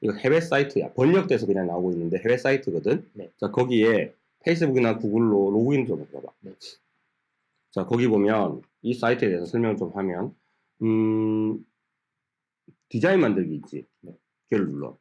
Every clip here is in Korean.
이거 해외 사이트야. 번역돼서 그냥 나오고 있는데 해외 사이트거든. 네. 자, 거기에 페이스북이나 구글로 로그인 좀 해봐봐. 네. 자, 거기 보면 이 사이트에 대해서 설명을 좀 하면, 음, 디자인 만들기 있지. 네. 걔를 눌러.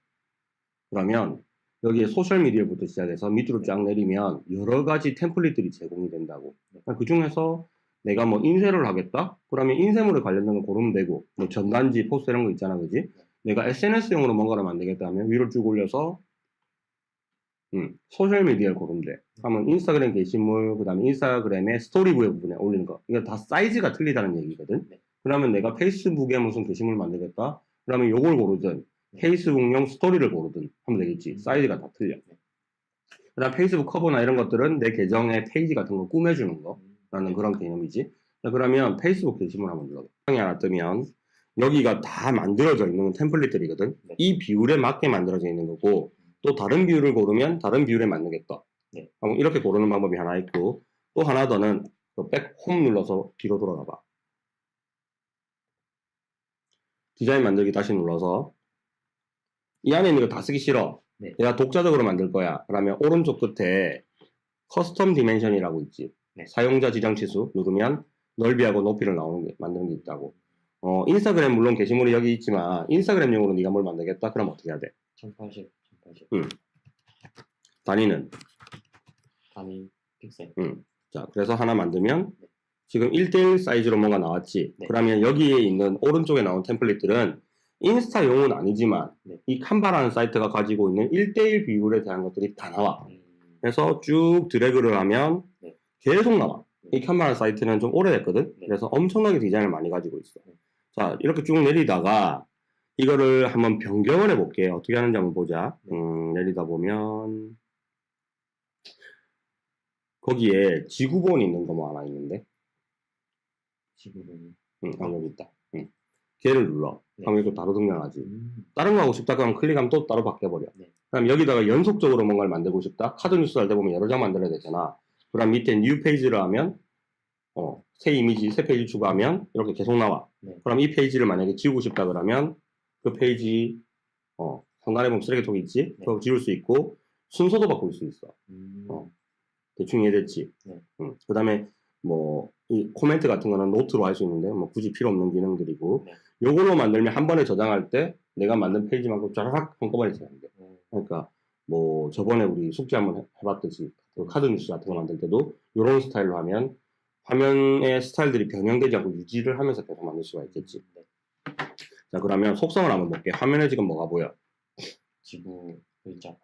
그러면 여기에 소셜미디어부터 시작해서 밑으로 쫙 내리면 여러 가지 template들이 제공이 된다고. 그 중에서 내가 뭐 인쇄를 하겠다? 그러면 인쇄물에 관련된 거 고르면 되고, 뭐 전단지, 포스터 이런 거 있잖아, 그지? 내가 SNS용으로 뭔가를 만들겠다 하면 위로 쭉 올려서, 음, 소셜미디어를 대. 하면 인스타그램 게시물, 그 다음에 인스타그램의 스토리부의 부분에 올리는 거. 이거 다 사이즈가 틀리다는 얘기거든? 네. 그러면 내가 페이스북에 무슨 게시물 만들겠다? 그러면 요걸 고르든, 페이스북용 스토리를 고르든 하면 되겠지. 사이즈가 다 틀려. 그 다음 페이스북 커버나 이런 것들은 내 계정의 페이지 같은 거 꾸며주는 거. 라는 그런 개념이지. 자, 그러면 페이스북 게시물 한번 눌러봐. 창이 하나 뜨면 여기가 다 만들어져 있는 template들이거든. 네. 이 비율에 맞게 만들어져 있는 거고 또 다른 비율을 고르면 다른 비율에 맞겠다. 네. 그럼 이렇게 고르는 방법이 하나 있고 또 하나 더는 go back home 눌러서 뒤로 돌아가 봐. 디자인 만들기 다시 눌러서 이 안에 있는 거 다 쓰기 싫어. 네. 내가 독자적으로 만들 거야. 그러면 오른쪽 끝에 custom dimension이라고 있지. 네. 사용자 지정 치수 누르면 넓이하고 높이를 나오는 게 만드는 게 있다고. 어, 인스타그램 물론 게시물이 여기 있지만 인스타그램용으로 네가 뭘 만들겠다? 그럼 어떻게 해야 돼? 1080, 1080. 단위는 단위 픽셀. 음. 자, 그래서 하나 만들면 네. 지금 1대1 사이즈로 뭔가 나왔지. 네. 그러면 여기에 있는 오른쪽에 나온 템플릿들은 인스타용은 아니지만 네. 이 칸바라는 사이트가 가지고 있는 1대1 비율에 대한 것들이 다 나와. 음, 그래서 쭉 드래그를 하면 네. 계속 나와. 네. 이 칸바라 사이트는 좀 오래됐거든. 네. 그래서 엄청나게 디자인을 많이 가지고 있어. 네. 자, 이렇게 쭉 내리다가 이거를 한번 변경을 해 볼게. 어떻게 하는지 한번 보자. 네. 음, 내리다 보면 거기에 지구본 있는 거 뭐 하나 있는데. 지구본이. 응, 아, 여기 있다. 응. 걔를 눌러. 네. 그럼 이거 바로 등장하지. 음, 다른 거 하고 싶다 그러면 클릭하면 또 따로 바뀌어버려. 네. 그럼 여기다가 연속적으로 뭔가를 만들고 싶다. 카드 뉴스 할 때 보면 여러 장 만들어야 되잖아. 그럼 밑에 new page를 하면 어, 새 이미지, 새 페이지 추가하면 이렇게 계속 나와. 네. 그럼 이 페이지를 만약에 지우고 싶다 그러면 그 페이지 어, 상단에 보면 쓰레기통이 있지? 네. 그거 지울 수 있고 순서도 바꿀 수 있어. 음, 어. 대충 이해됐지? 네. 응. 그 다음에 뭐, 이 코멘트 같은 거는 노트로 할 수 있는데, 뭐 굳이 필요 없는 기능들이고, 네. 요걸로 만들면 한 번에 저장할 때 내가 만든 페이지만큼 쫙 한꺼번에 저장돼. 어, 그러니까, 뭐, 저번에 우리 숙제 한번 해- 해봤듯이, 그 카드 뉴스 같은 거 만들 때도, 요런 스타일로 하면, 화면의 스타일들이 변형되지 않고 유지를 하면서 계속 만들 수가 있겠지. 네. 자, 그러면 속성을 한번 볼게. 화면에 지금 뭐가 보여? 지구 글자.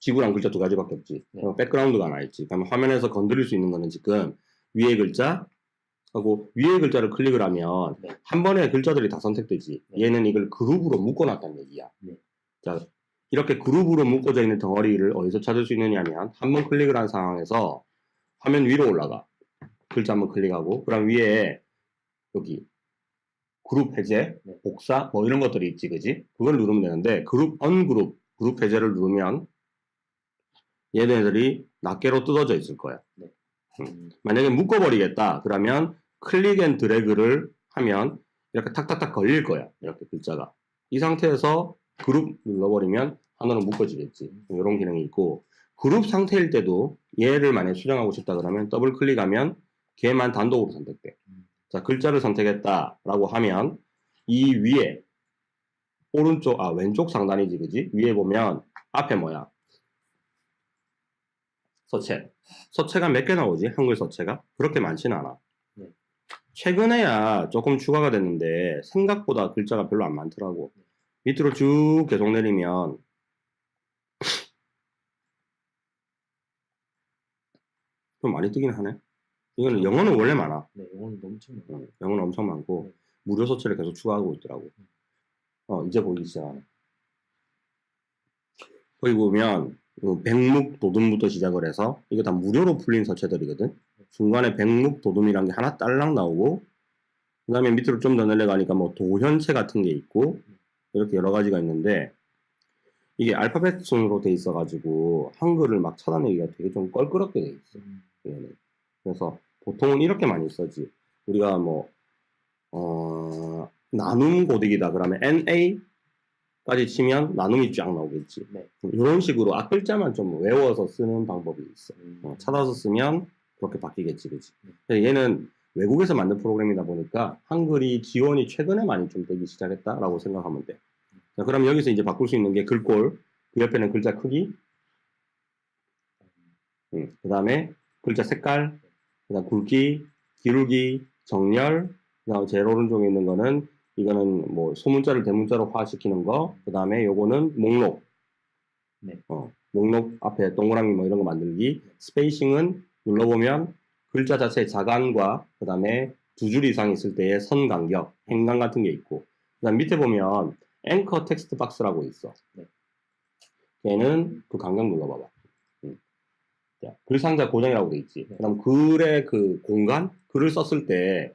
지구랑 글자 두 가지밖에 없지. 네. 어, 백그라운드가 하나 있지. 그러면 화면에서 건드릴 수 있는 거는 지금 위에 글자 하고 위에 글자를 클릭을 하면 네. 한 번에 글자들이 다 선택되지. 네. 얘는 이걸 그룹으로 묶어놨다는 얘기야. 네. 자, 이렇게 그룹으로 묶어져 있는 덩어리를 어디서 찾을 수 있느냐면 한 번 클릭을 한 상황에서 화면 위로 올라가. 글자 한번 클릭하고 그럼 위에 여기 그룹 해제, 네. 복사, 뭐 이런 것들이 있지, 그지? 그걸 누르면 되는데 group ungroup 그룹 해제를 누르면 얘네들이 낱개로 뜯어져 있을 거야. 음, 만약에 묶어버리겠다 그러면 click and drag를 하면 이렇게 탁탁탁 걸릴 거야. 이렇게 글자가. 이 상태에서 그룹 눌러버리면 하나로 묶어지겠지. 이런 기능이 있고 그룹 상태일 때도 얘를 만약에 수정하고 싶다 그러면 더블 클릭하면 걔만 단독으로 선택돼. 음. 자, 글자를 선택했다라고 하면 이 위에 오른쪽 아 왼쪽 상단이지 그지? 위에 보면 앞에 뭐야? 서체. 서체가 몇 개 나오지? 한글 서체가? 그렇게 많지는 않아. 네. 최근에야 조금 추가가 됐는데 생각보다 글자가 별로 안 많더라고. 네. 밑으로 쭉 계속 내리면 좀 많이 뜨긴 하네. 이거는 영어는 원래 많아. 네, 이건 엄청 많아요. 어, 영어는 엄청 많고 네. 무료 서체를 계속 추가하고 있더라고. 어 이제 보이기 시작하네. 거기 보면 어, 백묵 도둠부터 시작을 해서 이게 다 무료로 풀린 서체들이거든. 중간에 백묵 도둠이란 게 하나 딸랑 나오고 그 다음에 밑으로 좀 더 내려가니까 뭐 도현체 같은 게 있고 이렇게 여러 가지가 있는데 이게 알파벳 순으로 돼 있어가지고 한글을 막 찾아내기가 되게 좀 껄끄럽게 돼 있어. 음, 얘는. 그래서 보통은 이렇게 많이 써지. 우리가 뭐, 어, 나눔 고딕이다 그러면 NA까지 치면 나눔이 쫙 나오겠지. 네. 이런 식으로 앞글자만 좀 외워서 쓰는 방법이 있어. 음. 어, 찾아서 쓰면 그렇게 바뀌겠지, 그지? 네. 얘는 외국에서 만든 프로그램이다 보니까 한글이 지원이 최근에 많이 좀 되기 시작했다라고 생각하면 돼. 자, 그럼 여기서 이제 바꿀 수 있는 게 글꼴, 그 옆에는 글자 크기, 음, 그 다음에 글자 색깔, 그 다음 굵기, 기울기, 정렬, 그 다음 제일 오른쪽에 있는 거는 이거는 뭐 소문자를 대문자로 화시키는 거, 그 다음에 요거는 목록. 네. 어, 목록 앞에 동그라미 뭐 이런 거 만들기. spacing은 눌러보면 글자 자체의 자간과 그 다음에 두 줄 이상 있을 때의 선 간격, 행간 같은 게 있고, 그 다음 밑에 보면 anchor text box라고 있어. 네. 얘는 그 간격 눌러봐봐. 음. 자, 글 상자 고정이라고 돼 있지. 네. 그럼 글의 그 공간, 글을 썼을 때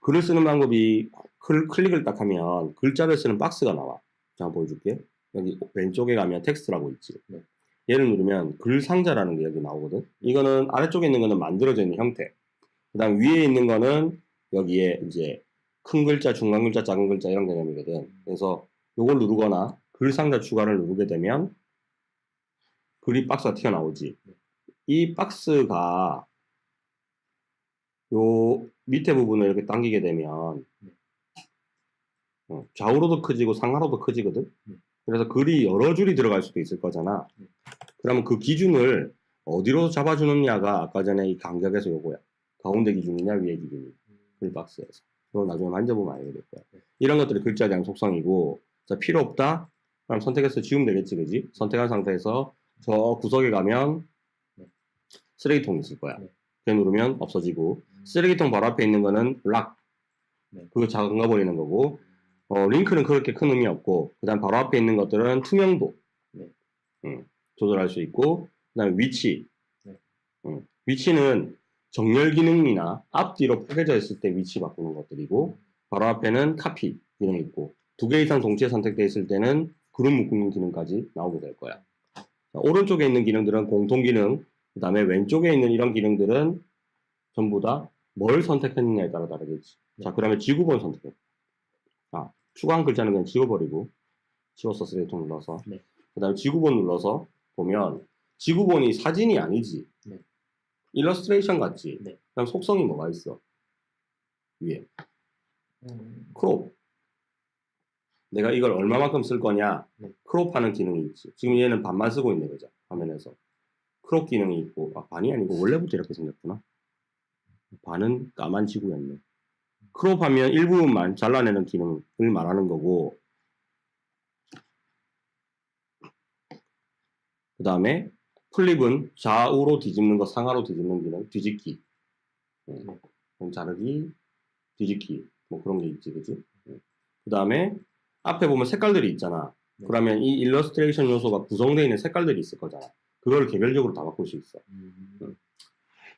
글을 쓰는 방법이 클, 클릭을 딱 하면 글자를 쓰는 박스가 나와. 자, 보여줄게. 여기 왼쪽에 가면 텍스트라고 있지. 네. 얘를 누르면 글 상자라는 게 여기 나오거든. 이거는 아래쪽에 있는 거는 만들어져 있는 형태. 그 다음 위에 있는 거는 여기에 이제 큰 글자, 중간 글자, 작은 글자 이런 개념이거든. 그래서 요걸 누르거나 글 상자 추가를 누르게 되면 글이 박스가 튀어나오지. 이 박스가 요 밑에 부분을 이렇게 당기게 되면 어, 좌우로도 커지고 상하로도 커지거든. 네. 그래서 글이 여러 줄이 들어갈 수도 있을 거잖아. 네. 그러면 그 기준을 어디로 잡아주느냐가 아까 전에 이 간격에서 요거야. 가운데 기준이냐 위에 기준이냐. 글 박스에서. 그거 나중에 만져보면 알게 될 거야. 네. 이런 것들이 대한 속성이고, 자, 필요 없다? 그럼 선택해서 지우면 되겠지, 그지? 선택한 상태에서 저 구석에 가면 네. 쓰레기통이 있을 거야. 네. 걔 누르면 없어지고, 음. 쓰레기통 바로 앞에 있는 거는 락. 네. 그거 작은 거 버리는 거고, 어, 링크는 그렇게 큰 의미 없고, 그 다음 바로 앞에 있는 것들은 투명도. 네. 음, 조절할 수 있고, 그 다음에 위치. 네. 음, 위치는 정렬 기능이나 앞뒤로 포개져 있을 때 위치 바꾸는 것들이고, 바로 앞에는 카피 기능이 있고, 두 개 이상 동시에 선택되어 있을 때는 그룹 묶는 기능까지 나오게 될 거야. 자, 오른쪽에 있는 기능들은 공통 기능, 그 다음에 왼쪽에 있는 이런 기능들은 전부 다 뭘 선택했느냐에 따라 다르겠지. 자, 그 다음에 지구본 선택해. 아, 추가한 글자는 그냥 지워버리고, 지웠어, 쓰레기통 눌러서. 네. 그 다음에 지구본 눌러서 보면, 지구본이 사진이 아니지. 네. 일러스트레이션 같지. 네. 그럼 속성이 뭐가 있어? 위에. 음. crop. 내가 이걸 얼마만큼 쓸 거냐? 네. crop하는 기능이 있지. 지금 얘는 반만 쓰고 있네, 그죠? 화면에서. crop 기능이 있고, 아, 반이 아니고, 원래부터 이렇게 생겼구나. 반은 까만 지구였네. crop하면 일부분만 잘라내는 기능을 말하는 거고, 그 다음에 flip은 좌우로 뒤집는 거, 상하로 뒤집는 기능, 뒤집기. 음, 그럼 자르기, 뒤집기. 뭐 그런 게 있지, 그지? 그 다음에 앞에 보면 색깔들이 있잖아. 네. 그러면 이 일러스트레이션 요소가 구성되어 있는 색깔들이 있을 거잖아. 그걸 개별적으로 다 바꿀 수 있어. 음.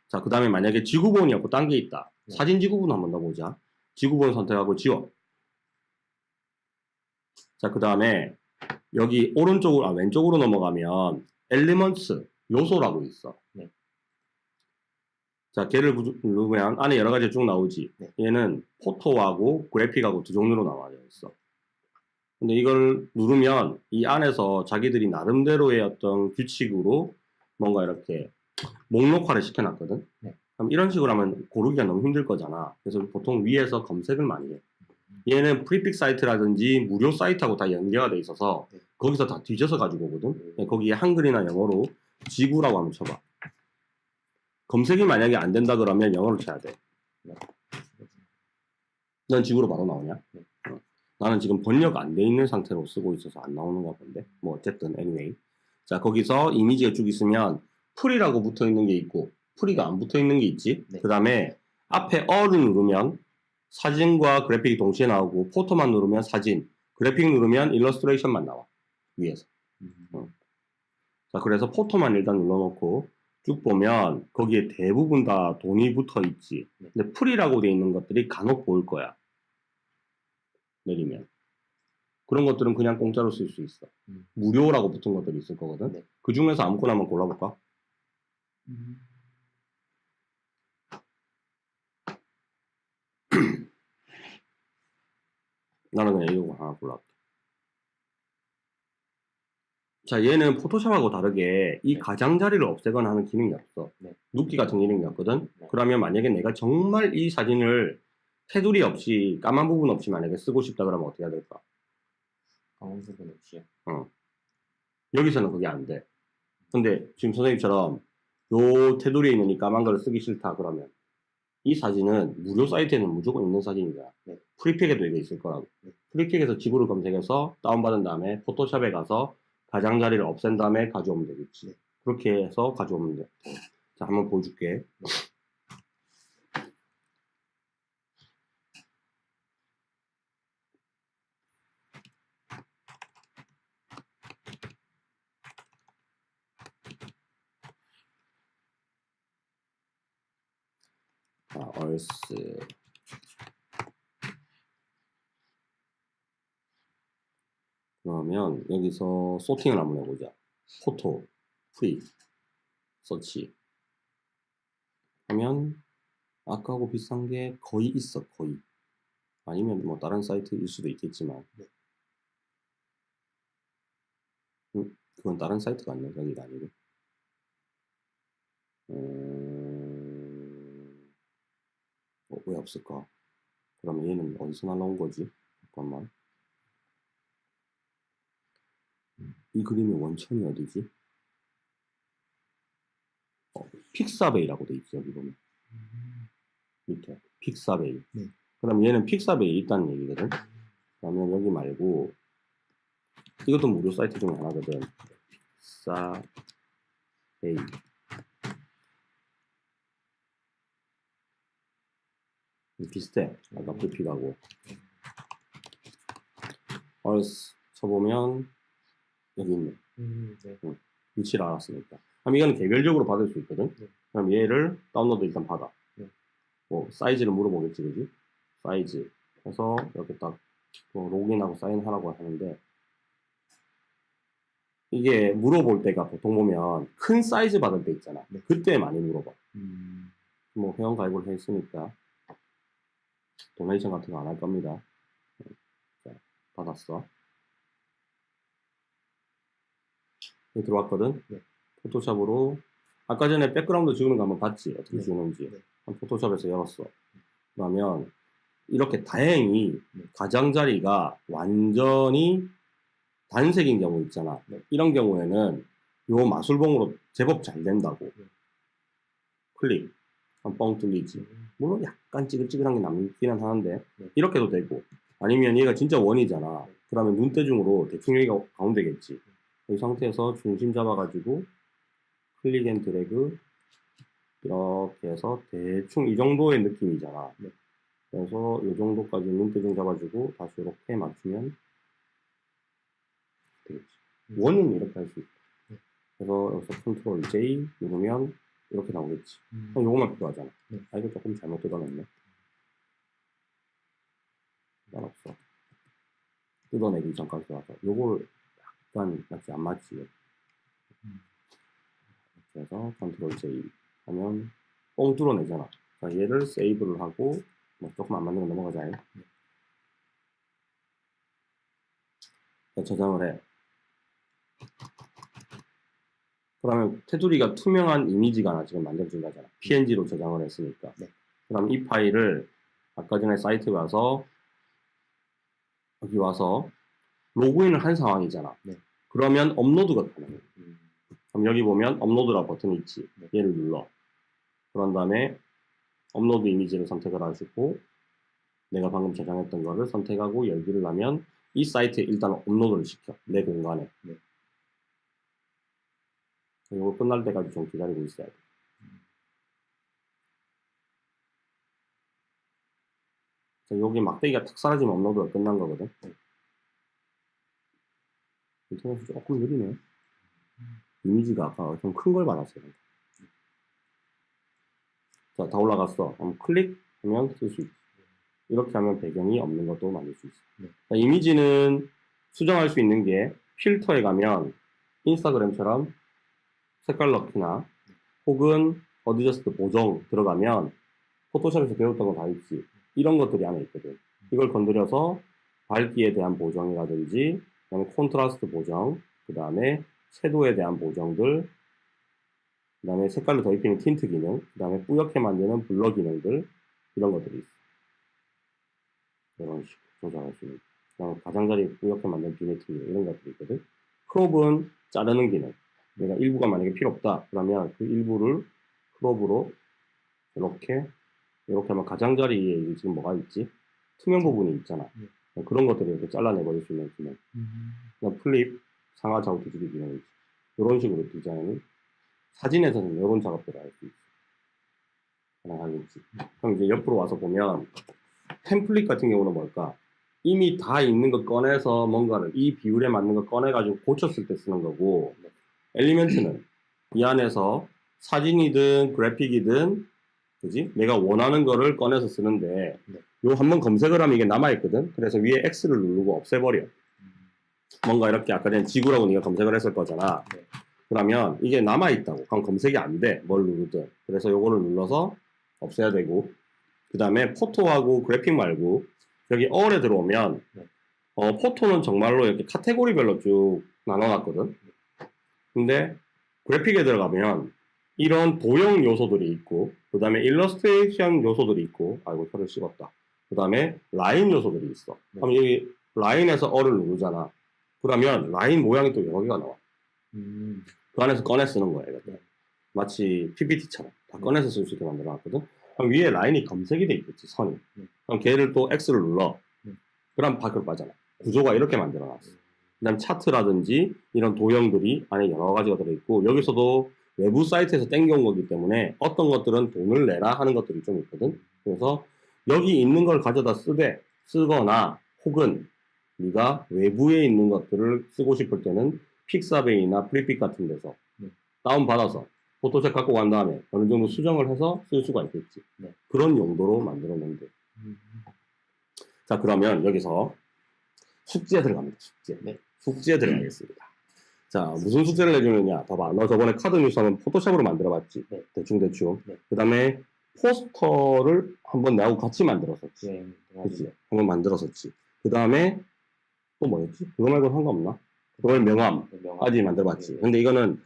자, 그 다음에 만약에 지구본이 없고 딴 게 있다. 네. 사진 지구본 한번 더 보자. 지구본 선택하고 지워. 자, 그 다음에 여기 오른쪽으로, 아, 왼쪽으로 넘어가면 엘리먼츠, 요소라고 있어. 네. 자, 걔를 부- 누르면 안에 여러 가지 쭉 나오지. 네. 얘는 포토하고 그래픽하고 두 종류로 나와져 있어. 근데 이걸 누르면 이 안에서 자기들이 나름대로의 어떤 규칙으로 뭔가 이렇게 목록화를 시켜놨거든. 네. 그럼 이런 식으로 하면 고르기가 너무 힘들 거잖아. 그래서 보통 위에서 검색을 많이 해. 얘는 Freepik 사이트라든지 무료 사이트하고 다 연계가 돼 있어서 네. 거기서 다 뒤져서 가지고 오거든. 음. 네, 거기에 한글이나 영어로 지구라고 한번 쳐봐. 검색이 만약에 안 된다 그러면 영어로 쳐야 돼. 넌 지구로 바로 나오냐? 네. 어. 나는 지금 번역 안 돼 있는 상태로 쓰고 있어서 안 나오는가 본데. 뭐 어쨌든 anyway. 자 거기서 이미지가 쭉 있으면 free라고 붙어 있는 게 있고 free가 안 붙어 있는 게 있지. 네. 그 다음에 앞에 all을 누르면 사진과 그래픽이 동시에 나오고 photo만 누르면 사진, 그래픽 누르면 일러스트레이션만 나와 위에서. 음. 자, 그래서 photo만 일단 눌러놓고 쭉 보면 거기에 대부분 다 돈이 붙어 있지. 네. 근데 free라고 돼 있는 것들이 간혹 보일 거야. 내리면. 그런 것들은 그냥 공짜로 쓸 수 있어. 음. 무료라고 붙은 것들이 있을 거거든. 네. 그 중에서 아무거나 한번 골라볼까? 음. 나는 그냥 이거 하나 골랐다. 자, 얘는 포토샵하고 다르게 이 네. 가장자리를 없애거나 하는 기능이 없어. 네. 눕기 같은 기능이 없거든. 네. 그러면 만약에 내가 정말 이 사진을 테두리 없이 까만 부분 없이 만약에 쓰고 싶다 그러면 어떻게 해야 될까? 까만 부분 없이요. 여기서는 그게 안 돼. 근데 지금 선생님처럼 요 테두리에 있는 이 까만 거를 쓰기 싫다 그러면 이 사진은 무료 사이트에는 무조건 있는 사진이다. 네. Freepik에도 이게 있을 거라고. 네. Freepik에서 지구를 검색해서 다운받은 다음에 포토샵에 가서 가장자리를 없앤 다음에 가져오면 되겠지. 네. 그렇게 해서 가져오면 돼. 자, 한번 보여줄게. 자, 얼스. 그러면 여기서 소팅을 한번 해보자. photo, free, search. 하면 아까하고 비슷한 게 거의 있어, 거의. 아니면 뭐 다른 사이트일 수도 있겠지만. 네. 음, 그건 다른 사이트가 아니야, 여기가 아니고. 음, 어, 왜 없을까? 그러면 얘는 어디서 날라온 거지? 잠깐만. 이 그림의 원천이 어디지? 어, 픽사베이라고 돼 있죠, 여기 보면. 밑에. 픽사베이. 네. 그럼 얘는 픽사베이에 있다는 얘기거든. 그러면 여기 말고, 이것도 무료 사이트 중에 하나거든. 픽사베이. 비슷해. 아까 불픽하고. earth 쳐보면, 여기 있네. 음, 네. 위치를 알았으니까. 그럼 이거는 개별적으로 받을 수 있거든. 네. 그럼 얘를 다운로드 일단 받아. 네. 뭐 사이즈를 물어보겠지, 그지? 사이즈. 해서 이렇게 딱 뭐 로그인하고 사인하라고 하는데 이게 물어볼 때가 보통 보면 큰 사이즈 받을 때 있잖아. 네. 그때 많이 물어봐. 음, 뭐 회원 가입을 했으니까 donation 같은 거 안 할 겁니다. 자, 받았어. 여기 들어왔거든. 네. 포토샵으로 아까 전에 백그라운드 지우는 거 한번 봤지 어떻게 네. 지우는지. 네. 포토샵에서 열었어. 그러면 이렇게 다행히 네. 가장자리가 완전히 단색인 경우 있잖아. 네. 이런 경우에는 요 마술봉으로 제법 잘 된다고. 네. 클릭. 한뻥 뚫리지. 음, 물론 약간 찌글찌글한 게 남기는 하는데 네. 이렇게도 되고 아니면 얘가 진짜 원이잖아 네. 그러면 눈대중으로 대충 여기가 가운데겠지 이 상태에서 중심 잡아가지고 click and drag 이렇게 해서 대충 이 정도의 느낌이잖아 네. 그래서 이 정도까지 눈대중 잡아주고 다시 이렇게 맞추면 되겠지 음. 원은 이렇게 할수 네. 그래서 여기서 control J 누르면 이렇게 나오겠지 음, 그럼 요거만 필요하잖아. 네. 아, 이거 조금 잘못 뜯어냈네. 상관없어. 뜯어내기 전까지 와서. 요걸 약간, 마치 안 맞지. 음. 이렇게 해서 control J 하면 뻥 뚫어내잖아. 자, 얘를 save를 하고, 뭐 조금 안 맞는 거 넘어가자. 자, 저장을 해. 그러면 테두리가 투명한 이미지가 하나 지금 만들어진 거잖아. PNG로 저장을 했으니까. 네. 그럼 이 파일을 아까 전에 사이트에 와서 여기 와서 로그인을 한 상황이잖아. 네. 그러면 업로드가 가능해. 음, 그럼 여기 보면 업로드라 버튼이 있지. 네. 얘를 눌러. 그런 다음에 업로드 이미지를 선택을 하시고 내가 방금 저장했던 거를 선택하고 열기를 하면 이 사이트에 일단 업로드를 시켜. 내 공간에. 네. 이거 끝날 때까지 좀 기다리고 있어야 돼. 자, 여기 막대기가 탁 사라지면 업로드가 끝난 거거든. 네. 인터넷이 조금 느리네. 이미지가 아까 좀 큰 걸 받았어요. 자, 다 올라갔어. 그럼 클릭하면 쓸 수 있어. 이렇게 하면 배경이 없는 것도 만들 수 있어. 네. 자, 이미지는 수정할 수 있는 게 필터에 가면 인스타그램처럼 색깔 넣기나 혹은 adjust 보정 들어가면 포토샵에서 배웠던 거 다 있지. 이런 것들이 안에 있거든. 이걸 건드려서 밝기에 대한 보정이라든지, 그다음에 콘트라스트 보정, 그 다음에 shadow에 대한 보정들, 그 다음에 색깔로 더 입히는 틴트 기능, 그 다음에 뿌옇게 만드는 blur 기능들, 이런 것들이 있어. 이런 식으로 조정할 수 있는. 그다음에 가장자리 뿌옇게 만드는 기능, 이런 것들이 있거든. crop은 자르는 기능. 내가 일부가 만약에 필요 없다. 그러면 그 일부를 crop으로 이렇게, 이렇게 하면 가장자리에 지금 뭐가 있지? 투명 부분이 있잖아. 네. 그런 것들을 이렇게 잘라내버릴 수 있는 기능. 음. 그냥 flip, 상하 좌우 뒤집기 기능이지. 이런 식으로 디자인을 사진에서는 이런 작업들을 할 수 있어. 가능하겠지. 그럼 이제 옆으로 와서 보면 템플릿 같은 경우는 뭘까? 이미 다 있는 거 꺼내서 뭔가를 이 비율에 맞는 거 꺼내가지고 고쳤을 때 쓰는 거고 element는 이 안에서 사진이든 그래픽이든 그지? 내가 원하는 거를 꺼내서 쓰는데 네. 요 한번 검색을 하면 이게 남아있거든. 그래서 위에 X를 누르고 없애버려. 음. 뭔가 이렇게 아까 전에 지구라고 네가 검색을 했을 거잖아. 네. 그러면 이게 남아있다고. 그럼 검색이 안 돼. 뭘 누르든. 그래서 요거를 눌러서 없애야 되고. 그 다음에 photo하고 그래픽 말고 여기 all에 들어오면 네. 어, photo는 정말로 이렇게 카테고리별로 쭉 나눠놨거든. 근데 그래픽에 들어가면 이런 도형 요소들이 있고 그 다음에 일러스트레이션 요소들이 있고 아이고 혀를 씹었다. 그 다음에 라인 요소들이 있어. 네. 그럼 여기 라인에서 어를 누르잖아. 그러면 라인 모양이 또 여러 개가 나와. 음. 그 안에서 꺼내 쓰는 거야, 이거. 네. 마치 PPT처럼 다 네. 꺼내서 쓸 수 있게 만들어 놨거든. 그럼 위에 라인이 검색이 돼 있겠지, 선이. 네. 그럼 걔를 또 X를 눌러. 네. 그럼 밖으로 빠져나. 구조가 이렇게 만들어 놨어. 그 다음 차트라든지 이런 도형들이 안에 여러 가지가 들어있고, 여기서도 외부 사이트에서 땡겨온 거기 때문에 어떤 것들은 돈을 내라 하는 것들이 좀 있거든. 그래서 여기 있는 걸 가져다 쓰되, 쓰거나 혹은 네가 외부에 있는 것들을 쓰고 싶을 때는 픽사베이나 프리픽 같은 데서 네. 다운받아서 포토샵 갖고 간 다음에 어느 정도 수정을 해서 쓸 수가 있겠지. 네. 그런 용도로 만들어 놓은 돼. 음. 자, 그러면 여기서 숙제 들어갑니다. 숙제. 네. 숙제 들어가겠습니다. 자, 무슨 숙제를 내주느냐? 봐봐. 너 저번에 카드 뉴스 하면 포토샵으로 만들어봤지? 네. 대충대충. 네. 그 다음에 포스터를 한번 나하고 같이 만들었었지. 네. 그치? 한번 만들었었지. 그 다음에 또 뭐였지? 그거 말고 한거 없나? 그걸 명함까지 만들어봤지. 네. 근데 이거는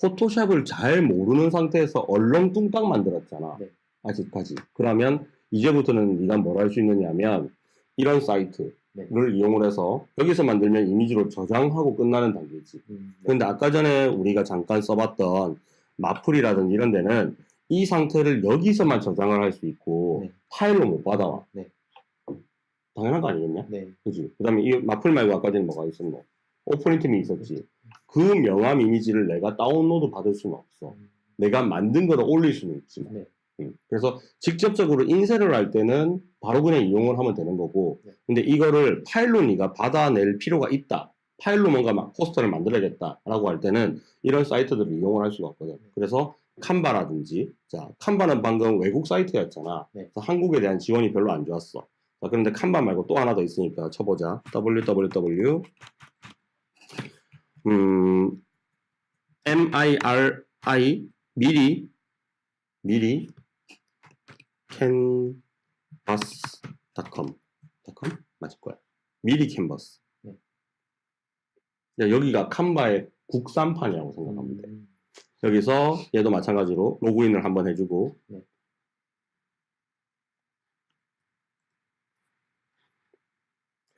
포토샵을 잘 모르는 상태에서 얼렁뚱땅 만들었잖아. 네. 아직까지. 그러면 이제부터는 네가 뭘 할 수 있느냐면 이런 사이트 를 네. 이용을 해서 여기서 만들면 이미지로 저장하고 끝나는 단계지. 음. 네. 근데 아까 전에 우리가 잠깐 써봤던 마플이라든지 이런 데는 이 상태를 여기서만 저장을 할 수 있고 네. 파일로 못 받아와. 네. 당연한 거 아니겠냐? 네. 그지? 그 다음에 이 마플 말고 아까 전에 뭐가 있었노? 오프닝팀이 있었지. 그 명함 이미지를 내가 다운로드 받을 수는 없어. 음. 내가 만든 거를 올릴 수는 있지만. 네. 음, 그래서 직접적으로 인쇄를 할 때는 바로 그냥 이용을 하면 되는 거고, 네. 근데 이거를 파일로 네가 받아낼 필요가 있다. 파일로 뭔가 막 포스터를 만들어야겠다 라고 할 때는 이런 사이트들을 이용을 할 수가 없거든. 그래서 칸바라든지, 자, 칸바는 방금 외국 사이트였잖아. 네. 그래서 한국에 대한 지원이 별로 안 좋았어. 자, 그런데 칸바 말고 또 하나 더 있으니까 쳐보자. www 음, miri 미리 미리 canvas.com .com 맞을 거야. 미리 캔버스. 네. 야, 여기가 칸바의 국산판이라고 생각하면 돼. 음. 여기서 얘도 마찬가지로 로그인을 한번 해주고 네.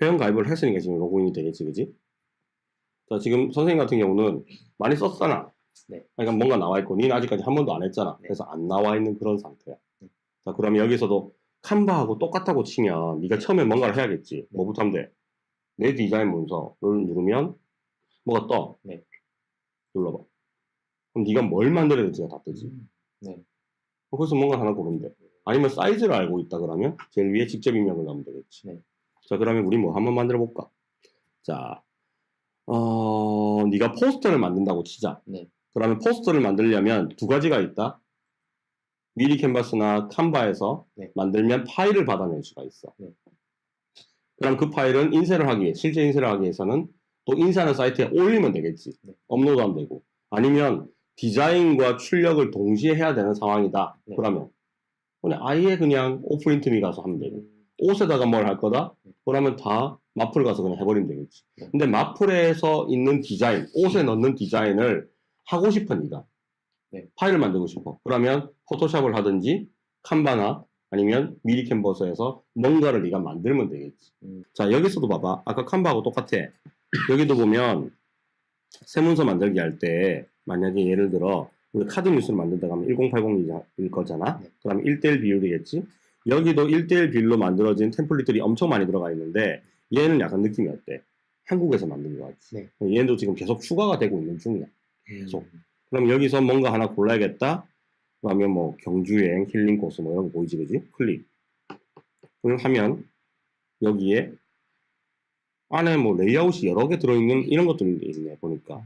회원 가입을 했으니까 지금 로그인이 되겠지, 그지? 자, 지금 선생님 같은 경우는 많이 썼잖아. 네. 그러니까 뭔가 나와 있고, 니는 아직까지 한 번도 안 했잖아. 네. 그래서 안 나와 있는 그런 상태야. 네. 자, 그러면 여기서도 칸바하고 똑같다고 치면 네가 처음에 뭔가를 해야겠지. 뭐부터 하면 돼? 내 디자인 문서를 누르면 뭐가 떠? 네. 눌러봐. 그럼 네가 뭘 만들어야 될지가 다 뜨지. 음. 네. 거기서 뭔가 하나 고르면 돼. 아니면 사이즈를 알고 있다 그러면 제일 위에 직접 입력을 넣으면 되겠지. 네. 자, 그러면 우리 뭐 한번 만들어 볼까? 자, 어, 네가 포스터를 만든다고 치자. 네. 그러면 포스터를 만들려면 두 가지가 있다. 미리 캔버스나 칸바에서 네. 만들면 파일을 받아낼 수가 있어. 네. 그럼 그 파일은 인쇄를 하기 위해, 실제 인쇄를 하기 위해서는 또 인쇄하는 사이트에 올리면 되겠지. 네. 업로드하면 되고. 아니면 디자인과 출력을 동시에 해야 되는 상황이다. 네. 그러면 그냥 아예 그냥 오프린트미 가서 하면 되고. 음. 옷에다가 뭘 할 거다? 네. 그러면 다 마플 가서 그냥 해버리면 되겠지. 네. 근데 마플에서 있는 디자인, 옷에 넣는 디자인을 하고 싶어, 니가. 네. 파일을 만들고 싶어. 그러면 포토샵을 하든지, 칸바나, 아니면 미리 캔버스에서 뭔가를 네가 만들면 되겠지. 음. 자, 여기서도 봐봐. 아까 칸바하고 똑같아. 여기도 보면, 세문서 만들기 할 때, 만약에 예를 들어, 우리 카드 뉴스를 만든다고 하면 1080일 거잖아? 네. 그러면 1대1 비율이겠지? 여기도 1대1 비율로 만들어진 템플릿들이 엄청 많이 들어가 있는데, 얘는 약간 느낌이 어때? 한국에서 만든 것 같지? 네. 얘도 지금 계속 추가가 되고 있는 중이야. 계속. 음. 그럼 여기서 뭔가 하나 골라야겠다? 그러면 뭐, 경주여행, 힐링 코스 뭐 이런 거 보이지, 그지? 클릭. 그걸 하면, 여기에, 안에 뭐 레이아웃이 여러 개 들어있는 이런 것들이 있네, 보니까.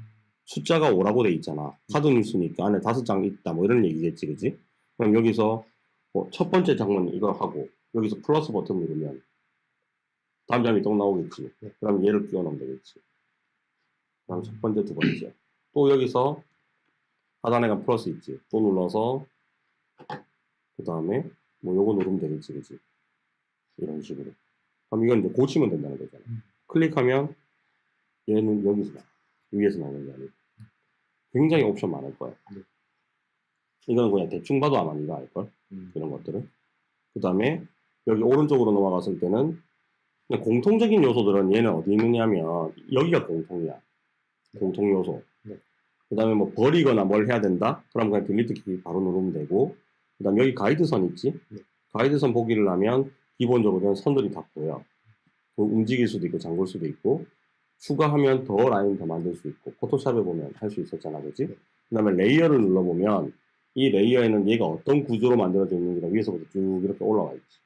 숫자가 5라고 돼 있잖아. 카드 뉴스니까 안에 다섯 장 있다, 뭐 이런 얘기겠지, 그지? 그럼 여기서 뭐 첫 번째 장면 이거 하고, 여기서 플러스 버튼 누르면, 다음 장면이 또 나오겠지. 네. 그럼 얘를 끼워 넣으면 되겠지. 그다음 첫 번째, 두 번째. 또 여기서 하단에 가 플러스 있지. 또 눌러서, 그 다음에 뭐 요거 누르면 되겠지, 그지? 이런 식으로. 그럼 이건 이제 고치면 된다는 거잖아. 음. 클릭하면 얘는 여기서 나 위에서 나오는 게 아니고 굉장히 옵션 많을 거야. 네. 이건 그냥 대충 봐도 아마 네가 알걸? 음. 이런 것들은. 그 다음에 여기 오른쪽으로 넘어갔을 때는 공통적인 요소들은 얘는 어디 있느냐면 여기가 공통이야. 공통 요소. 네. 그 다음에 뭐 버리거나 뭘 해야 된다? 그럼 그냥 딜리트 키 바로 누르면 되고 그 다음에 여기 가이드선 있지? 네. 가이드선 보기를 하면 기본적으로는 선들이 다 보여. 그 움직일 수도 있고 잠글 수도 있고 추가하면 더 라인 더 만들 수 있고 포토샵에 보면 할 수 있었잖아 그지? 네. 그 다음에 레이어를 눌러보면 이 레이어에는 얘가 어떤 구조로 만들어져 있는지가 위에서부터 쭉 이렇게 올라와 있지.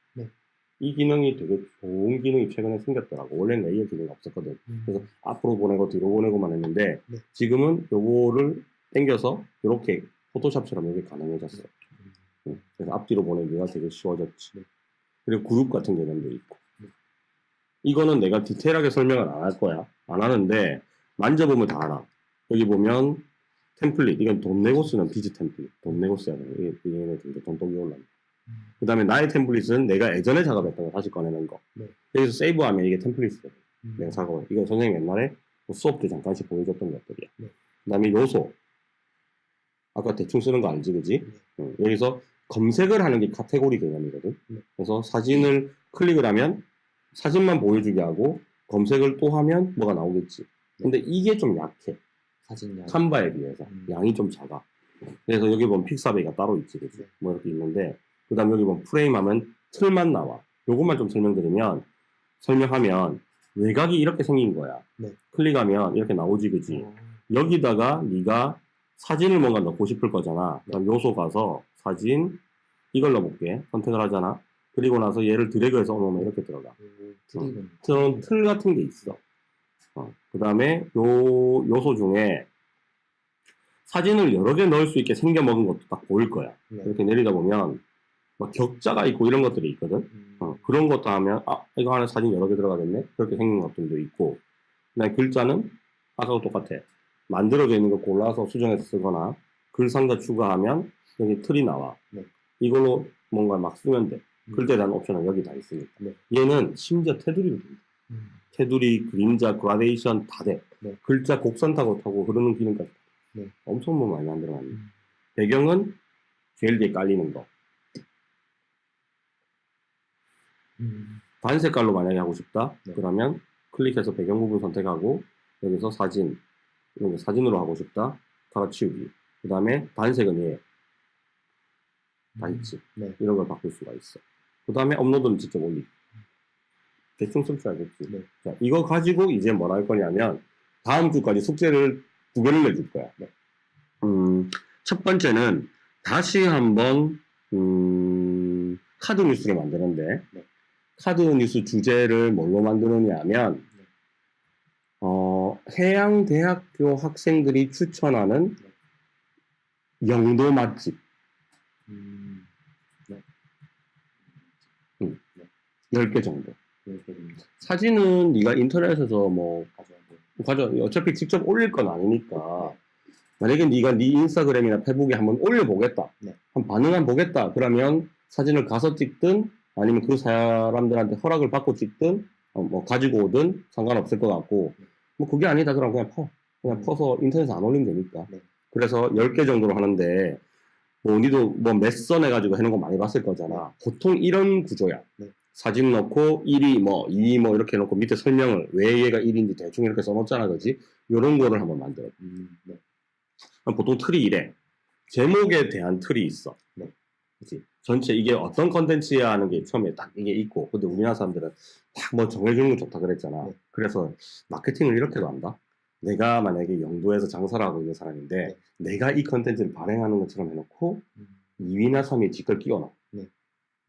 네. 이 기능이 되게 좋은 기능이 최근에 생겼더라고. 원래는 레이어 기능이 없었거든. 음. 그래서 앞으로 보내고 뒤로 보내고만 했는데 네. 지금은 요거를 당겨서 이렇게 포토샵처럼 이게 가능해졌어. 음. 응. 그래서 앞뒤로 보내기가 되게 쉬워졌지. 네. 그리고 그룹 같은 개념도 있고. 네. 이거는 내가 디테일하게 설명을 안 할 거야. 안 하는데 만져보면 다 알아. 여기 보면 템플릿. 이건 돈 내고 쓰는 비즈 템플릿. 돈 내고 써야 돼. 이게 얘네들 돈독이 올라. 음. 그 다음에 나의 템플릿은 내가 예전에 작업했던 거 다시 꺼내는 거. 네. 여기서 세이브하면 이게 템플릿이거든. 음. 내가 작업을. 이거 선생님 옛날에 뭐 수업 때 잠깐씩 보여줬던 것들이야. 네. 그 다음에 요소. 아까 대충 쓰는 거 알지, 그지? 네. 응. 여기서 검색을 하는 게 카테고리 개념이거든. 네. 그래서 사진을 클릭을 하면 사진만 보여주게 하고 검색을 또 하면 뭐가 나오겠지. 근데 이게 좀 약해. 사진 양. 칸바에 비해서. 음. 양이 좀 작아. 그래서 여기 보면 픽사베이가 따로 있지, 그지? 네. 뭐 이렇게 있는데, 그 다음 여기 보면 프레임 하면 틀만 나와. 요것만 좀 설명드리면, 설명하면 외곽이 이렇게 생긴 거야. 네. 클릭하면 이렇게 나오지, 그지? 어. 여기다가 네가 사진을 뭔가 넣고 싶을 거잖아. 그럼 요소 가서 사진 이걸 넣어볼게. 선택을 하잖아. 그리고 나서 얘를 드래그해서 놓으면 이렇게 들어가. 오, 트릭은. 그런 틀 같은 게 있어. 그 다음에 요 요소 중에 사진을 여러 개 넣을 수 있게 생겨 먹은 것도 딱 보일 거야. 네. 이렇게 내리다 보면 막 격자가 있고 이런 것들이 있거든. 음. 어, 그런 것도 하면 아 이거 안에 사진 여러 개 들어가겠네. 그렇게 생긴 것들도 있고. 그다음에 글자는 아까와 똑같아. 만들어져 있는 거 골라서 수정해서 쓰거나 글상자 추가하면 여기 틀이 나와. 네. 이걸로 뭔가 막 쓰면 돼. 음. 글자에 대한 옵션은 여기 다 있으니까. 네. 얘는 심지어 테두리로 돼. 있어. 음. 테두리, 그림자, 그라데이션 다 돼. 네. 글자 곡선 타고 타고 흐르는 기능까지. 네. 엄청 뭐 많이 만들어놨네. 음. 배경은 제일 뒤에 깔리는 거. 음. 반 색깔로 만약에 하고 싶다. 네. 그러면 클릭해서 배경 부분 선택하고 여기서 사진, 이런 거 사진으로 하고 싶다. 갈아치우기. 그 다음에 단색은 얘. 다 있지. 네. 이런 걸 바꿀 수가 있어. 그 다음에 업로드는 직접 올리기. 대충 쓸줄 알겠지. 네. 자, 이거 가지고 이제 뭘할 거냐면, 다음 주까지 숙제를 두 개를 내줄 거야. 네. 음, 첫 번째는 다시 한번, 음, 카드 뉴스를 만드는데, 네. 카드 뉴스 주제를 뭘로 만드느냐 하면, 네. 어, 해양대학교 학생들이 추천하는 영도 맛집. 음. 10개 정도. 이렇게 됩니다. 사진은 네가 인터넷에서 뭐. 가져 어차피 직접 올릴 건 아니니까 만약에 네가 네 인스타그램이나 페북에 한번 올려보겠다 네. 한 반응 한 보겠다 그러면 사진을 가서 찍든 아니면 그 사람들한테 허락을 받고 찍든 어, 뭐 가지고 오든 상관없을 것 같고 뭐 그게 아니다 그러면 그냥 퍼 그냥 음. 퍼서 인터넷에 안 올리면 되니까 네. 그래서 10개 정도로 하는데 뭐 니도 뭐 몇선 해가지고 해놓은 거 많이 봤을 거잖아 보통 이런 구조야 네. 사진 넣고 1위 뭐 2위 뭐 이렇게 해놓고 밑에 설명을 왜 얘가 1위인지 대충 이렇게 써놓잖아 그지 요런 거를 한번 만들어 음, 네. 그럼 보통 틀이 이래. 제목에 대한 틀이 있어. 네. 그치? 전체 이게 어떤 컨텐츠야 하는 게 처음에 딱 이게 있고, 근데 우리나라 사람들은 딱 뭐 정해주는 거 좋다 그랬잖아. 네. 그래서 마케팅을 이렇게도 한다? 내가 만약에 영도에서 장사를 하고 있는 사람인데, 내가 이 컨텐츠를 발행하는 것처럼 해놓고, 음, 2위나 3위 직걸 끼워놔.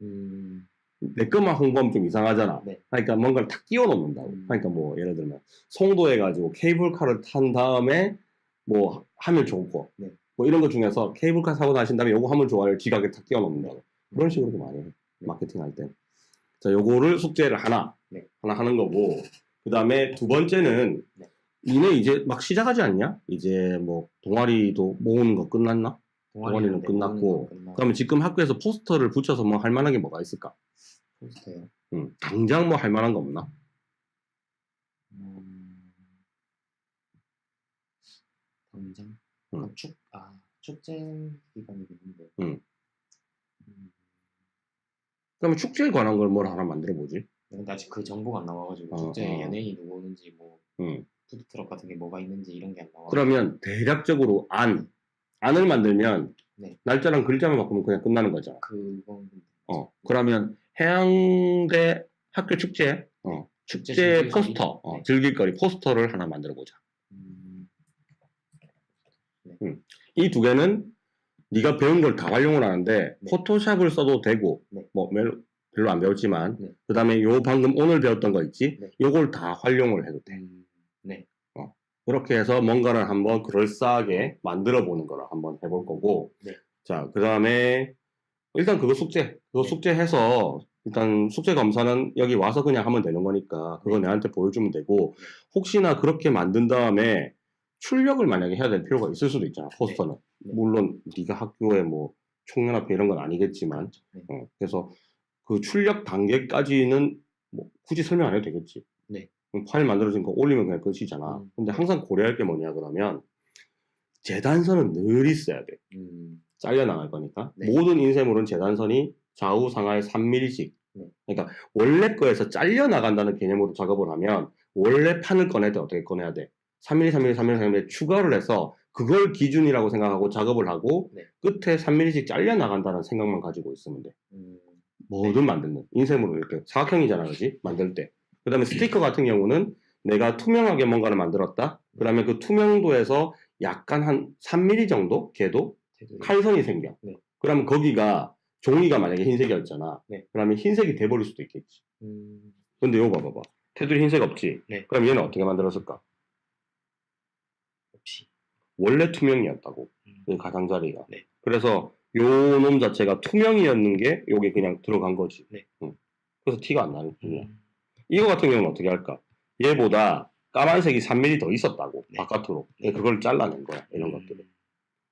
음, 내 것만 홍보하면 좀 이상하잖아. 네. 그러니까 뭔가를 탁 끼워 놓는다고. 음. 그러니까 뭐 예를 들면 송도에 가지고 케이블카를 탄 다음에 뭐 하면 좋고 네. 뭐 이런 것 중에서 케이블카 사고 나신 다음에 요거 하면 좋아요 지각에 탁 끼워 놓는다고. 그런 식으로도 많이 해. 네. 마케팅 할 때. 자, 요거를 숙제를 하나 네. 하나 하는 거고 그 다음에 두 번째는 네. 니네 이제 막 시작하지 않냐? 이제 뭐 동아리도 모으는 거 끝났나? 동아리는 네, 끝났고. 그러면 지금 학교에서 포스터를 붙여서 뭐 할 만한 게 뭐가 있을까? 포스터요. 음, 당장 뭐 할 만한 거 없나? 음, 당장 음. 아, 축, 아 축제 기간이겠는데. 음. 음, 그러면 축제에 관한 걸 뭘 하나 만들어 보지? 근데 아직 그 정보가 안 나와가지고 어, 축제에 어. 연예인이 누구 오는지 뭐 음. 푸드트럭 같은 게 뭐가 있는지 이런 게 안 나와. 그러면 대략적으로 안, 안을 만들면 네. 날짜랑 글자만 바꾸면 그냥 끝나는 거잖아. 그건 어, 그러면 해양대 학교 축제, 어, 축제 축제? 포스터, 어, 네. 즐길거리 포스터를 하나 만들어 보자. 음, 이두 개는 네가 배운 걸 다 활용을 하는데 네. 포토샵을 써도 되고 네. 뭐 멜- 별로 안 배웠지만 네. 그 다음에 요 방금 오늘 배웠던 거 있지? 네. 요걸 다 활용을 해도 돼. 음, 네. 그렇게 해서 뭔가를 한번 그럴싸하게 만들어 보는 거를 한번 해볼 거고. 네. 자, 그 다음에 일단 그거 숙제. 그거 네. 숙제해서 일단 숙제 검사는 여기 와서 그냥 하면 되는 거니까 그거 네. 내한테 보여주면 되고 네. 혹시나 그렇게 만든 다음에 출력을 만약에 해야 될 필요가 있을 수도 있잖아. 포스터는. 네. 물론 네가 학교에 뭐 총연합회 이런 건 아니겠지만 네. 어, 그래서 그 출력 단계까지는 뭐 굳이 설명 안 해도 되겠지. 네. 그럼 파일 만들어진 거 올리면 그냥 끝이잖아. 음. 근데 항상 고려할 게 뭐냐 그러면 재단선은 늘 있어야 돼. 음, 잘려 나갈 거니까. 네. 모든 인쇄물은 재단선이 좌우 상하에 3mm씩. 네. 그러니까 원래 거에서 잘려 나간다는 개념으로 작업을 하면 원래 판을 꺼낼 때 어떻게 꺼내야 돼? 3mm, 3mm, 3mm, 3mm 추가를 해서 그걸 기준이라고 생각하고 작업을 하고 네. 끝에 3mm씩 잘려 나간다는 생각만 가지고 있으면 돼. 음, 뭐든 만드는 인쇄물을 이렇게 사각형이잖아, 그지? 만들 때. 그 다음에 스티커 같은 경우는 내가 투명하게 뭔가를 만들었다. 그러면 그 투명도에서 약간 한 3mm 정도 제도 칼선이 생겨. 네. 그러면 거기가 종이가 만약에 흰색이었잖아. 네. 그러면 흰색이 돼버릴 수도 있겠지. 음, 근데 이거 봐봐봐. 테두리 흰색 없지? 네. 그럼 얘는 어떻게 만들었을까? 원래 투명이었다고. 음, 이 가장자리가. 네. 그래서 요 놈 자체가 투명이었는 게 요게 그냥 들어간 거지. 네. 응. 그래서 티가 안 나는 뿐이야. 음, 이거 같은 경우는 어떻게 할까? 얘보다 까만색이 3mm 더 있었다고 네. 바깥으로 네. 그걸 잘라낸 거야 이런 음, 것들을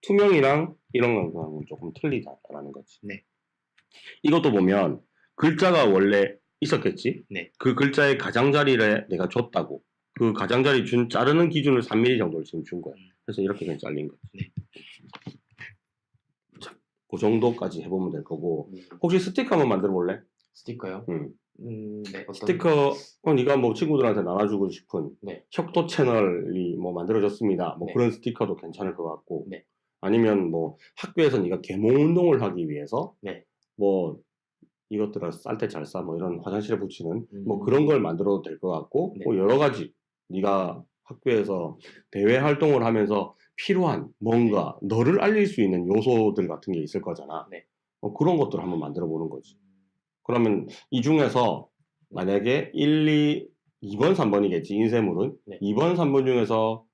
투명이랑 이런 거는 조금 틀리다라는 거지 네. 이것도 보면 글자가 원래 있었겠지 네. 그 글자의 가장자리를 내가 줬다고 그 가장자리 준 자르는 기준을 3mm 정도를 지금 준 거야 음. 그래서 이렇게 그냥 잘린 거지 네. 자, 그 정도까지 해보면 될 거고 음, 혹시 스티커 한번 만들어 볼래? 스티커요? 응. 음, 네. 어떤 스티커 어, 네가 뭐 친구들한테 나눠주고 싶은 네. 혁도 채널이 뭐 만들어졌습니다. 뭐 네. 그런 스티커도 괜찮을 것 같고 네. 아니면 뭐 학교에서 네가 계몽 운동을 하기 위해서 네. 뭐 이것들을 쌀 때 잘 싸 뭐 이런 화장실에 붙이는 뭐 음. 그런 걸 만들어도 될 것 같고 네. 뭐 여러 가지 네가 학교에서 대외 활동을 하면서 필요한 뭔가 너를 알릴 수 있는 요소들 같은 게 있을 거잖아. 네. 어, 그런 것들을 한번 만들어 보는 거지. 음, 그러면 이 중에서 만약에 1, 2, 2번, 3번이겠지, 인쇄물은. 네. 2번, 3번 중에서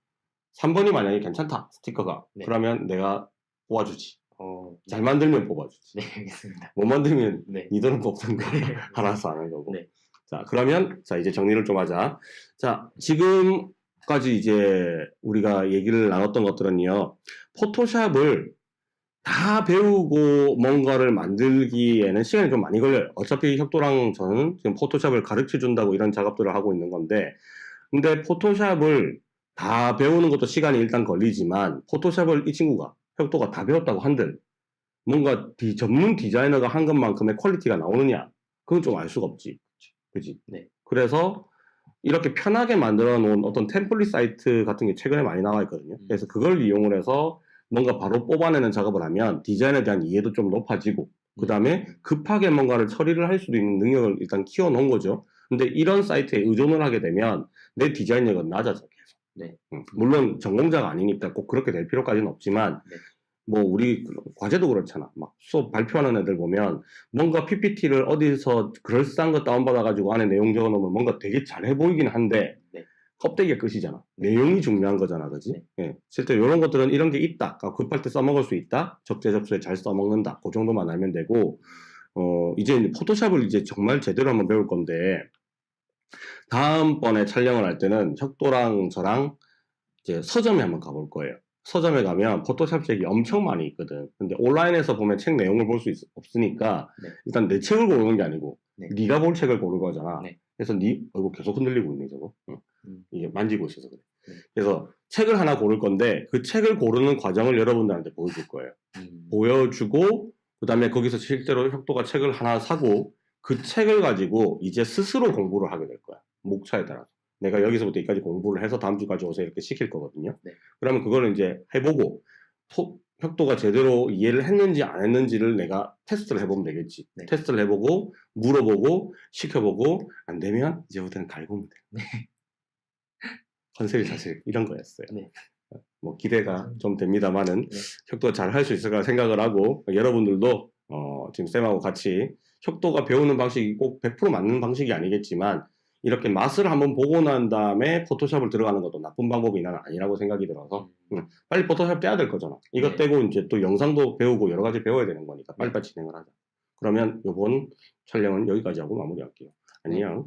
3번이 만약에 괜찮다, 스티커가. 네. 그러면 내가 뽑아주지. 어, 잘 만들면 뽑아주지. 네, 알겠습니다. 못 만들면 네. 니들은 거 알아서 하는 거고. 네. 자, 그러면, 자, 이제 정리를 좀 하자. 자, 지금 까지 이제 우리가 얘기를 나눴던 것들은요, 포토샵을 다 배우고 뭔가를 만들기에는 시간이 좀 많이 걸려요. 어차피 혁도랑 저는 지금 포토샵을 가르쳐 준다고 이런 작업들을 하고 있는 건데, 근데 포토샵을 다 배우는 것도 시간이 일단 걸리지만, 포토샵을 이 친구가, 혁도가 다 배웠다고 한들, 뭔가 디- 전문 디자이너가 한 것만큼의 quality가 나오느냐? 그건 좀 알 수가 없지. 그지? 네. 그래서 이렇게 편하게 만들어 놓은 어떤 템플릿 사이트 같은 게 최근에 많이 나와 있거든요. 음. 그래서 그걸 이용을 해서 뭔가 바로 뽑아내는 작업을 하면 디자인에 대한 이해도 좀 높아지고 그 다음에 급하게 뭔가를 처리를 할 수도 있는 능력을 일단 키워 놓은 거죠. 근데 이런 사이트에 의존을 하게 되면 내 디자인력은 낮아져 계속. 네. 음, 물론 전공자가 아니니까 꼭 그렇게 될 필요까지는 없지만 네. 뭐 우리 그 과제도 그렇잖아. 막 수업 발표하는 애들 보면 뭔가 PPT를 어디서 그럴싸한 거 다운받아 가지고 안에 내용 적어 놓으면 뭔가 되게 잘해 보이긴 한데 네. 껍데기가 끝이잖아. 내용이 중요한 거잖아, 그지? 네. 예. 실제 이런 것들은 이런 게 있다. 그러니까 급할 때 써먹을 수 있다. 적재적소에 잘 써먹는다. 그 정도만 알면 되고, 어, 이제 포토샵을 이제 정말 제대로 한번 배울 건데, 다음번에 촬영을 할 때는 혁도랑 저랑 이제 서점에 한번 가볼 거예요. 서점에 가면 포토샵 책이 엄청 많이 있거든. 근데 온라인에서 보면 책 내용을 볼 수 없으니까 네. 일단 내 책을 고르는 게 아니고 네. 네. 가볼 책을 고르는 거잖아. 네. 그래서 네 이거 계속 흔들리고 있네 저거. 응. 음. 이게 만지고 있어서 그래. 네. 그래서 책을 하나 고를 건데 그 책을 고르는 과정을 여러분들한테 보여줄 거예요. 음. 보여주고 그 다음에 거기서 실제로 혁도가 책을 하나 사고 그 책을 가지고 이제 스스로 공부를 하게 될 거야. 목차에 따라서. 내가 여기서부터 여기까지 공부를 해서 다음 주까지 오세요 이렇게 시킬 거거든요. 네. 그러면 그거를 이제 해보고 포- 혁도가 제대로 이해를 했는지 안 했는지를 내가 테스트를 해보면 되겠지. 네. 테스트를 해보고 물어보고 시켜보고 안 되면 이제부터는 갈구면 돼. 컨셉이 사실 이런 거였어요. 네. 뭐 기대가 좀 됩니다만은 네. 혁도가 잘할 수 있을 거라 생각을 하고 여러분들도 어, 지금 쌤하고 같이 혁도가 배우는 방식이 꼭 100% 맞는 방식이 아니겠지만 이렇게 맛을 한번 보고 난 다음에 포토샵을 들어가는 것도 나쁜 방법이 나는 아니라고 생각이 들어서 응. 빨리 포토샵 떼야 될 거잖아. 이것 네. 떼고 이제 또 영상도 배우고 여러 가지 배워야 되는 거니까 빨리빨리 진행을 하자. 그러면 이번 촬영은 여기까지 하고 마무리할게요. 안녕.